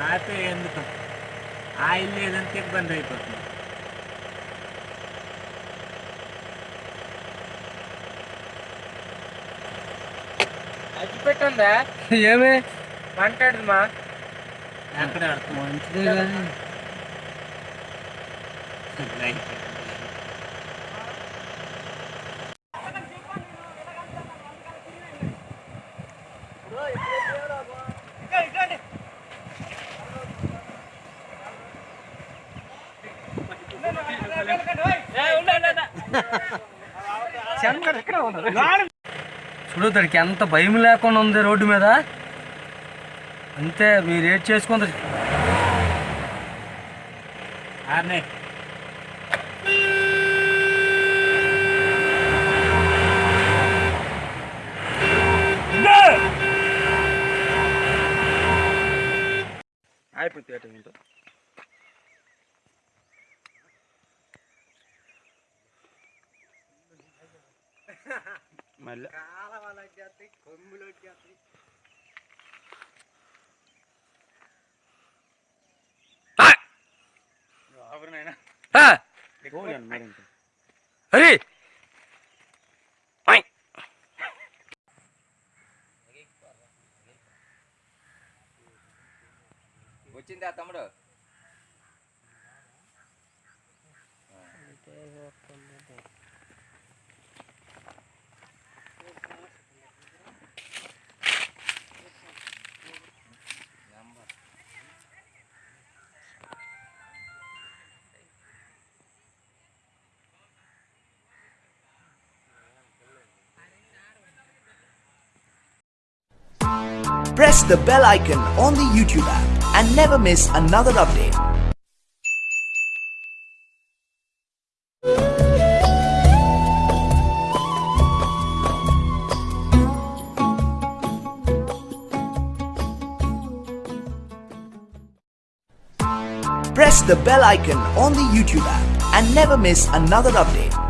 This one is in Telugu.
ఆపే ఎందుకు? ఆయిల్ లేదంటే ఇబ్బంది అయిపోతుంది. అచ్చి పెట్టుందా? ఏమే? మాట్లాడదుమా? ఎక్కడ మంచిదే కానీ చూడు దానికి ఎంత భయం లేకుండా ఉంది రోడ్డు మీద. అంతే మీరు ఏడ్ చేసుకుంది ఆర్నే. అటు ఇటు. మళ్ళీ అరే వచ్చిందా తమ్ముడు Press the bell icon on the YouTube app and never miss another update. Press the bell icon on the YouTube app and never miss another update.